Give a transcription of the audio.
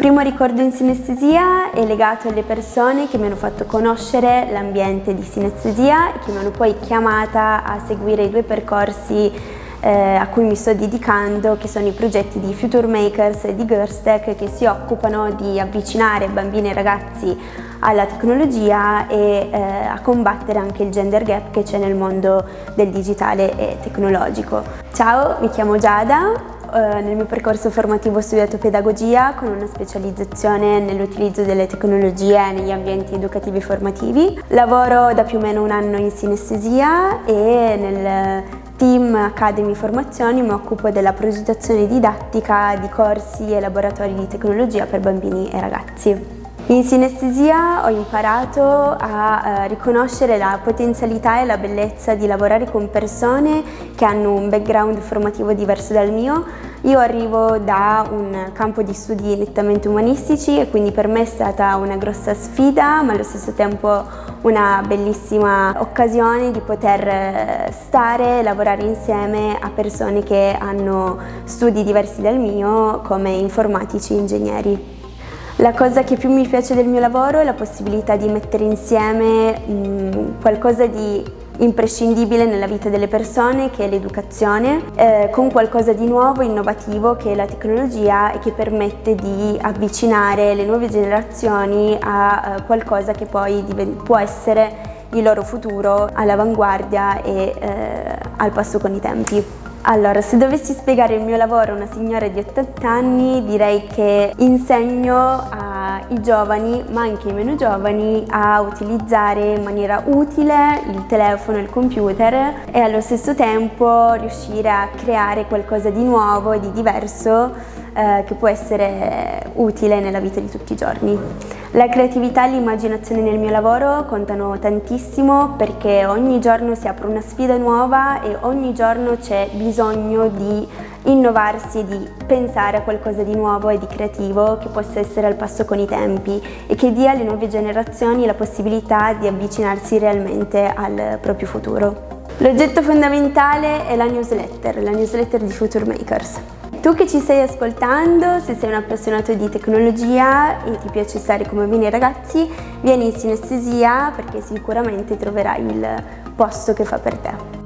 primo ricordo in sinestesia è legato alle persone che mi hanno fatto conoscere l'ambiente di sinestesia e che mi hanno poi chiamata a seguire i due percorsi eh, a cui mi sto dedicando, che sono i progetti di Future Makers e di Girlstech che si occupano di avvicinare bambini e ragazzi alla tecnologia e eh, a combattere anche il gender gap che c'è nel mondo del digitale e tecnologico. Ciao, mi chiamo Giada, nel mio percorso formativo ho studiato pedagogia con una specializzazione nell'utilizzo delle tecnologie negli ambienti educativi e formativi. Lavoro da più o meno un anno in sinestesia e nel team Academy Formazioni mi occupo della progettazione didattica di corsi e laboratori di tecnologia per bambini e ragazzi. In sinestesia ho imparato a eh, riconoscere la potenzialità e la bellezza di lavorare con persone che hanno un background formativo diverso dal mio. Io arrivo da un campo di studi nettamente umanistici e quindi per me è stata una grossa sfida ma allo stesso tempo una bellissima occasione di poter eh, stare e lavorare insieme a persone che hanno studi diversi dal mio come informatici e ingegneri. La cosa che più mi piace del mio lavoro è la possibilità di mettere insieme mh, qualcosa di imprescindibile nella vita delle persone che è l'educazione eh, con qualcosa di nuovo, innovativo che è la tecnologia e che permette di avvicinare le nuove generazioni a eh, qualcosa che poi può essere il loro futuro all'avanguardia e eh, al passo con i tempi. Allora, se dovessi spiegare il mio lavoro a una signora di 80 anni, direi che insegno ai giovani, ma anche ai meno giovani, a utilizzare in maniera utile il telefono e il computer e allo stesso tempo riuscire a creare qualcosa di nuovo e di diverso eh, che può essere utile nella vita di tutti i giorni. La creatività e l'immaginazione nel mio lavoro contano tantissimo perché ogni giorno si apre una sfida nuova e ogni giorno c'è bisogno di innovarsi e di pensare a qualcosa di nuovo e di creativo che possa essere al passo con i tempi e che dia alle nuove generazioni la possibilità di avvicinarsi realmente al proprio futuro. L'oggetto fondamentale è la newsletter, la newsletter di Future Makers. Tu che ci stai ascoltando, se sei un appassionato di tecnologia e ti piace stare come bambini e ragazzi, vieni in sinestesia perché sicuramente troverai il posto che fa per te.